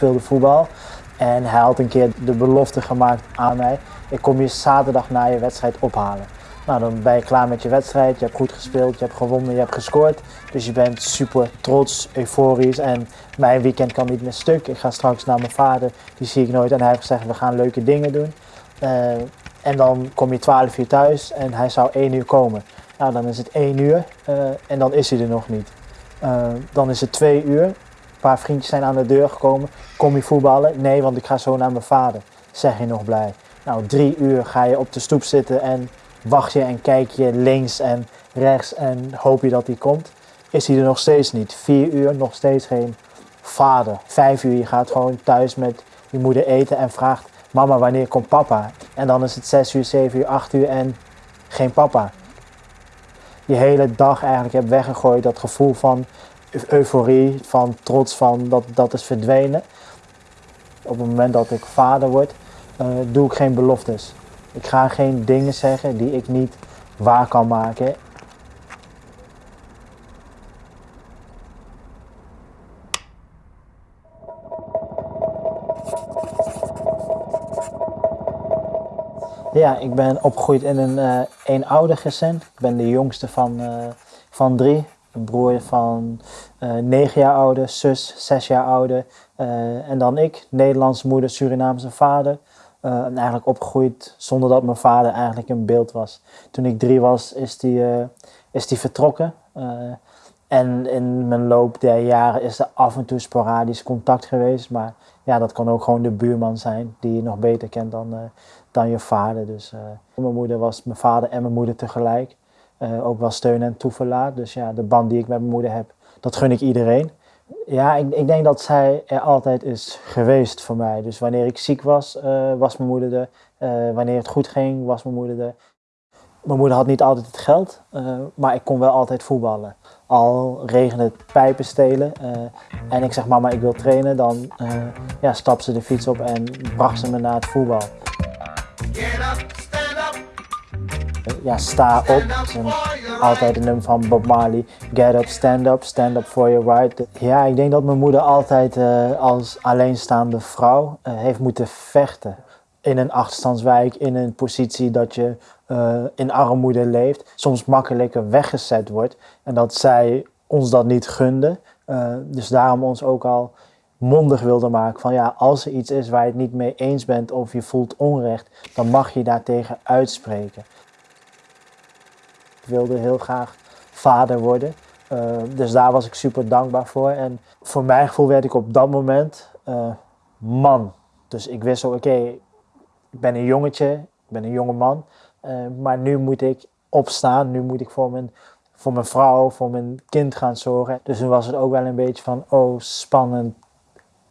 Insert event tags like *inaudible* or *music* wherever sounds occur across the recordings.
speelde voetbal. En hij had een keer de belofte gemaakt aan mij. Ik kom je zaterdag na je wedstrijd ophalen. Nou, dan ben je klaar met je wedstrijd. Je hebt goed gespeeld, je hebt gewonnen, je hebt gescoord. Dus je bent super trots, euforisch. En mijn weekend kan niet meer stuk. Ik ga straks naar mijn vader, die zie ik nooit. En hij heeft gezegd, we gaan leuke dingen doen. Uh, en dan kom je 12 uur thuis en hij zou 1 uur komen. Nou, dan is het 1 uur uh, en dan is hij er nog niet. Uh, dan is het 2 uur. Paar vriendjes zijn aan de deur gekomen. Kom je voetballen? Nee, want ik ga zo naar mijn vader. Zeg je nog blij. Nou, drie uur ga je op de stoep zitten en wacht je en kijk je links en rechts en hoop je dat hij komt. Is hij er nog steeds niet. Vier uur, nog steeds geen vader. Vijf uur, je gaat gewoon thuis met je moeder eten en vraagt mama wanneer komt papa? En dan is het zes uur, zeven uur, acht uur en geen papa. Je hele dag eigenlijk hebt weggegooid, dat gevoel van euforie, van trots, van dat, dat is verdwenen. Op het moment dat ik vader word, uh, doe ik geen beloftes. Ik ga geen dingen zeggen die ik niet waar kan maken. Ja, ik ben opgegroeid in een uh, eenouder gezin. Ik ben de jongste van, uh, van drie. Een broer van uh, negen jaar ouder, zus zes jaar ouder. en dan ik, Nederlandse moeder, Surinaamse vader. en eigenlijk opgegroeid zonder dat mijn vader eigenlijk in beeld was. Toen ik drie was, is die, is die vertrokken. en in mijn loop der jaren is er af en toe sporadisch contact geweest. Maar ja, dat kan ook gewoon de buurman zijn die je nog beter kent dan, dan je vader. Dus mijn moeder was mijn vader en mijn moeder tegelijk. Uh, ook wel steun en toeverlaat. Dus ja, de band die ik met mijn moeder heb, dat gun ik iedereen. Ja, ik, ik denk dat zij er altijd is geweest voor mij. Dus wanneer ik ziek was, uh, was mijn moeder er. wanneer het goed ging, was mijn moeder er. Mijn moeder had niet altijd het geld, maar ik kon wel altijd voetballen. Al regende het pijpen stelen en ik zeg mama ik wil trainen, dan ja, stapte ze de fiets op en bracht ze me naar het voetbal. Ja, sta op. altijd een nummer van Bob Marley. Get up, stand up, stand up for your right. Ja, ik denk dat mijn moeder altijd uh, als alleenstaande vrouw uh, heeft moeten vechten. In een achterstandswijk, in een positie dat je uh, in armoede leeft. Soms makkelijker weggezet wordt. En dat zij ons dat niet gunde. dus daarom ons ook al mondig wilde maken van ja, als er iets is waar je het niet mee eens bent of je voelt onrecht, dan mag je daartegen uitspreken. Wilde heel graag vader worden, uh, dus daar was ik super dankbaar voor. En voor mijn gevoel werd ik op dat moment uh, man. Dus ik wist ook, oké, ik ben een jongetje, ik ben een jonge man, uh, maar nu moet ik opstaan, nu moet ik voor mijn voor mijn vrouw, voor mijn kind gaan zorgen. Dus toen was het ook wel een beetje van, oh spannend,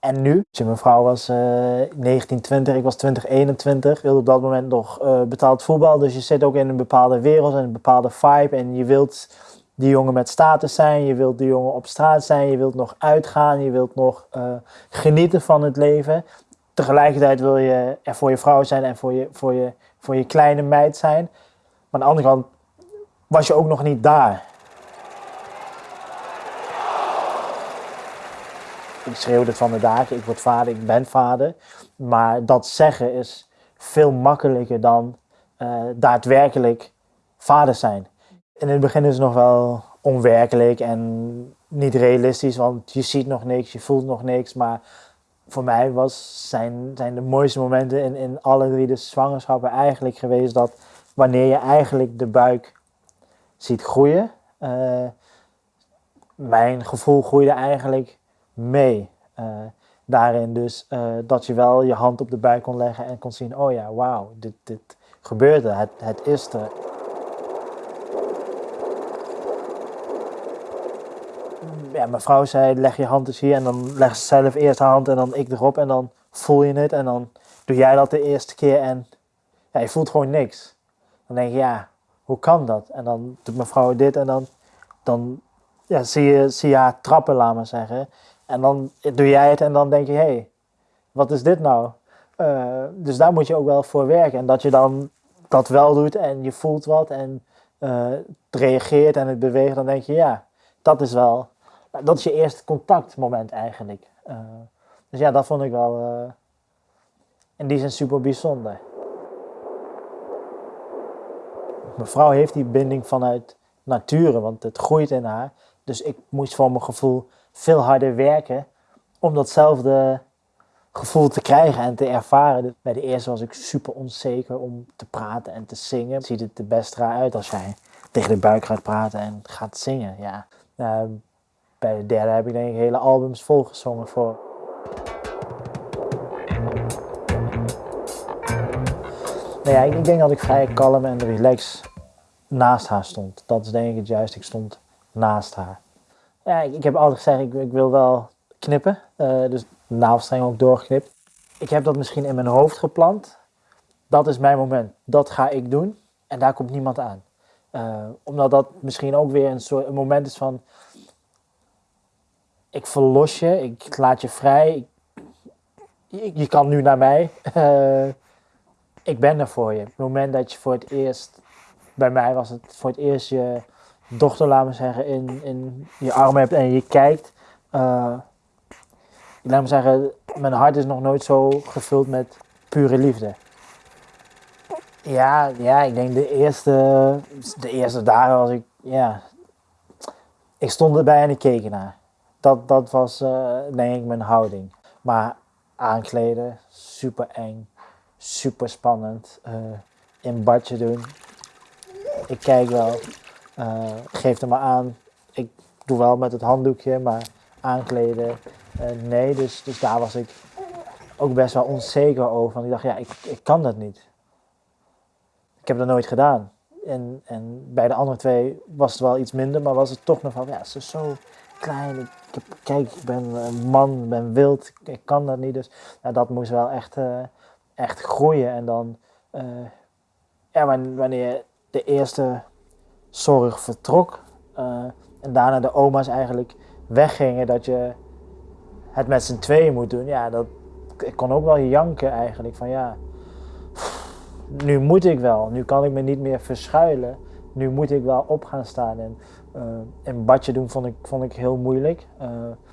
en nu? Mijn vrouw was uh, 1920, ik was 2021. wilde op dat moment nog uh, betaald voetbal. Dus je zit ook in een bepaalde wereld en een bepaalde vibe. En je wilt die jongen met status zijn. Je wilt die jongen op straat zijn. Je wilt nog uitgaan. Je wilt nog uh, genieten van het leven. Tegelijkertijd wil je er voor je vrouw zijn en voor je, voor je, voor je kleine meid zijn. Maar aan de andere kant was je ook nog niet daar. Ik schreeuw van de dagen, ik word vader, ik ben vader. Maar dat zeggen is veel makkelijker dan uh, daadwerkelijk vader zijn. In het begin is het nog wel onwerkelijk en niet realistisch, want je ziet nog niks, je voelt nog niks. Maar voor mij was, zijn, zijn de mooiste momenten in, in alle drie de zwangerschappen eigenlijk geweest dat wanneer je eigenlijk de buik ziet groeien, uh, mijn gevoel groeide eigenlijk mee. Uh, daarin dus uh, dat je wel je hand op de buik kon leggen en kon zien, oh ja, wauw, dit, dit gebeurde, het, het is er. Ja, mijn zei, leg je hand eens hier en dan leg ze zelf eerst haar hand en dan ik erop en dan voel je het en dan doe jij dat de eerste keer en ja, je voelt gewoon niks. Dan denk je, ja, hoe kan dat? En dan doet mijn vrouw dit en dan, dan ja, zie, je, zie je haar trappen, laat maar zeggen. En dan doe jij het en dan denk je, hé, hey, wat is dit nou? Uh, dus daar moet je ook wel voor werken. En dat je dan dat wel doet en je voelt wat en uh, het reageert en het beweegt, dan denk je, ja, dat is wel, dat is je eerste contactmoment eigenlijk. Uh, Dus ja, dat vond ik wel in die zin super bijzonder. Mijn vrouw heeft die binding vanuit nature, want het groeit in haar. Dus ik moest voor mijn gevoel veel harder werken om datzelfde gevoel te krijgen en te ervaren. Bij de eerste was ik super onzeker om te praten en te zingen. Ziet het er best raar uit als jij tegen de buik gaat praten en gaat zingen. Ja. Uh, bij de derde heb ik denk ik hele albums volgezongen voor. Nou ja, ik denk dat ik vrij kalm en relaxed naast haar stond. Dat is denk ik het juist. Ik stond naast haar. Ja, ik, heb altijd gezegd, ik, ik wil wel knippen. Uh, dus de navelstreng ook doorgeknipt. Ik heb dat misschien in mijn hoofd geplant. Dat is mijn moment. Dat ga ik doen. En daar komt niemand aan. Uh, omdat dat misschien ook weer een soort moment is van. Ik verlos je, ik laat je vrij. Ik, je, kan nu naar mij. Uh, ik ben er voor je. Het moment dat je voor het eerst. Bij mij was het voor het eerst je dochter, laat me zeggen, in, in je armen hebt en je kijkt. Uh, laat me zeggen, mijn hart is nog nooit zo gevuld met pure liefde. Ja, ja, ik denk de eerste, de eerste dagen was ik, ja, ik stond erbij en ik keek ernaar. Dat, dat was uh, denk ik mijn houding. Maar aankleden, super eng, super spannend. Uh, in badje doen. Ik kijk wel, uh, geef er maar aan. Ik doe wel met het handdoekje, maar aankleden, nee. Dus, dus daar was ik ook best wel onzeker over. Want ik dacht, ja, ik, ik kan dat niet heb dat nooit gedaan. En, en bij de andere twee was het wel iets minder, maar was het toch nog van, ja, ze is zo klein. Ik, kijk, ik ben een man, ben wild, ik kan dat niet. Dus ja, dat moest wel echt, uh, echt groeien. En dan, ja, wanneer de eerste zorg vertrok uh, en daarna de oma's eigenlijk weggingen, dat je het met z'n tweeën moet doen. Ja, dat, ik kon ook wel janken eigenlijk, van ja nu moet ik wel, nu kan ik me niet meer verschuilen. Nu moet ik wel op gaan staan. En uh, een badje doen vond ik, vond ik heel moeilijk. Uh,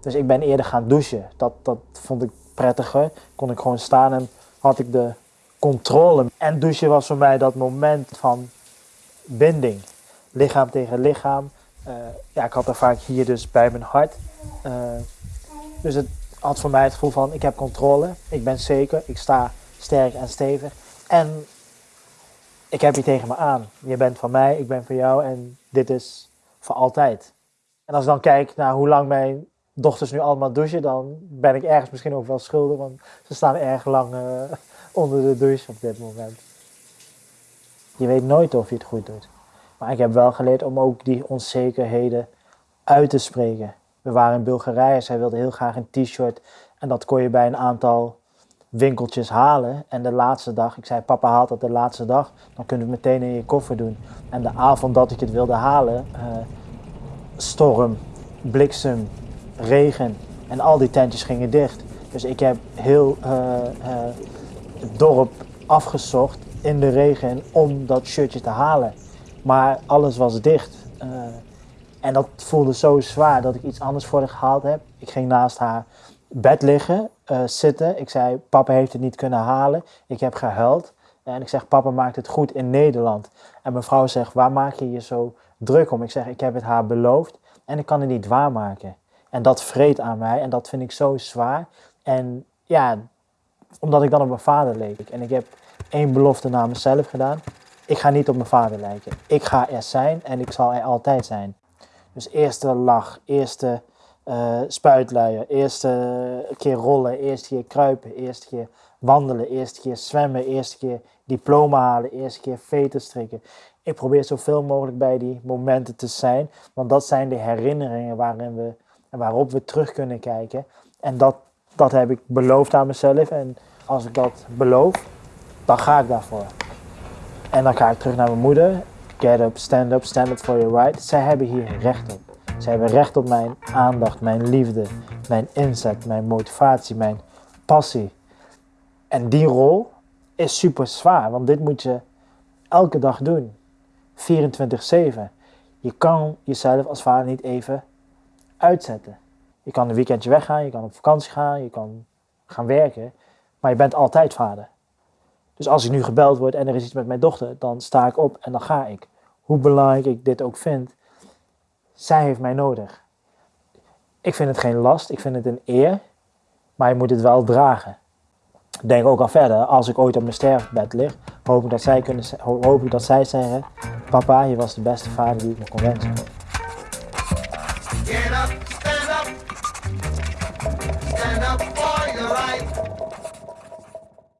dus ik ben eerder gaan douchen. Dat, dat vond ik prettiger. Kon ik gewoon staan en had ik de controle. En douchen was voor mij dat moment van binding. Lichaam tegen lichaam. Uh, ja, ik had er vaak hier dus bij mijn hart. dus het had voor mij het gevoel van ik heb controle. Ik ben zeker. Ik sta sterk en stevig. En ik heb je tegen me aan. Je bent van mij, ik ben van jou en dit is voor altijd. En als ik dan kijk naar hoe lang mijn dochters nu allemaal douchen, dan ben ik ergens misschien ook wel schuldig, want ze staan erg lang uh, *laughs* onder de douche op dit moment. Je weet nooit of je het goed doet. Maar ik heb wel geleerd om ook die onzekerheden uit te spreken. We waren in Bulgarije, zij wilde heel graag een t-shirt en dat kon je bij een aantal winkeltjes halen. En de laatste dag, ik zei papa haalt dat de laatste dag, dan kunnen we het meteen in je koffer doen. En de avond dat ik het wilde halen, uh, storm, bliksem, regen en al die tentjes gingen dicht. Dus ik heb heel uh, uh, het dorp afgezocht in de regen om dat shirtje te halen. Maar alles was dicht. en dat voelde zo zwaar dat ik iets anders voor haar gehaald heb. Ik ging naast haar bed liggen, uh, zitten. Ik zei, papa heeft het niet kunnen halen. Ik heb gehuild. En ik zeg, papa maakt het goed in Nederland. En mijn vrouw zegt, waar maak je je zo druk om? Ik zeg, ik heb het haar beloofd en ik kan het niet waarmaken. En dat vreet aan mij en dat vind ik zo zwaar. En ja, omdat ik dan op mijn vader leek. En ik heb één belofte naar mezelf gedaan. Ik ga niet op mijn vader lijken. Ik ga er zijn en ik zal er altijd zijn. Dus eerste lach, eerste uh, eerste keer rollen, eerste keer kruipen, eerste keer wandelen, eerste keer zwemmen, eerste keer diploma halen, eerste keer veten strikken. Ik probeer zoveel mogelijk bij die momenten te zijn, want dat zijn de herinneringen waarin we, waarop we terug kunnen kijken. En dat, dat heb ik beloofd aan mezelf en als ik dat beloof, dan ga ik daarvoor. En dan ga ik terug naar mijn moeder. Get up, stand up, stand up for your right. Zij hebben hier recht op. Ze hebben recht op mijn aandacht, mijn liefde, mijn inzet, mijn motivatie, mijn passie. En die rol is super zwaar, want dit moet je elke dag doen. 24-7. Je kan jezelf als vader niet even uitzetten. Je kan een weekendje weggaan, je kan op vakantie gaan, je kan gaan werken, maar je bent altijd vader. Dus als ik nu gebeld word en er is iets met mijn dochter, dan sta ik op en dan ga ik. Hoe belangrijk ik dit ook vind, zij heeft mij nodig. Ik vind het geen last, ik vind het een eer, maar je moet het wel dragen. Denk ook al verder, als ik ooit op mijn sterfbed lig, hoop ik dat zij, kunnen, hoop ik dat zij zeggen, papa, je was de beste vader die ik me kon wensen.